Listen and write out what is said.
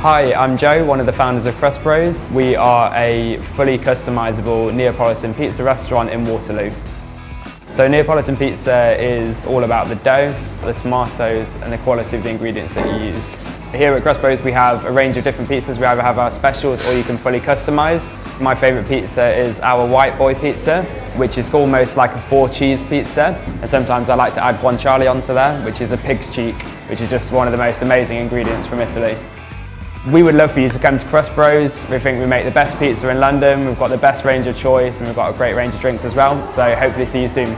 Hi, I'm Joe, one of the founders of Crust Bros. We are a fully customizable Neapolitan pizza restaurant in Waterloo. So Neapolitan pizza is all about the dough, the tomatoes and the quality of the ingredients that you use. Here at Crust Bros we have a range of different pizzas. We either have our specials or you can fully customize. My favorite pizza is our White Boy pizza, which is almost like a four cheese pizza. And sometimes I like to add guanciale onto there, which is a pig's cheek, which is just one of the most amazing ingredients from Italy. We would love for you to come to Crust Bros. We think we make the best pizza in London. We've got the best range of choice and we've got a great range of drinks as well. So hopefully see you soon.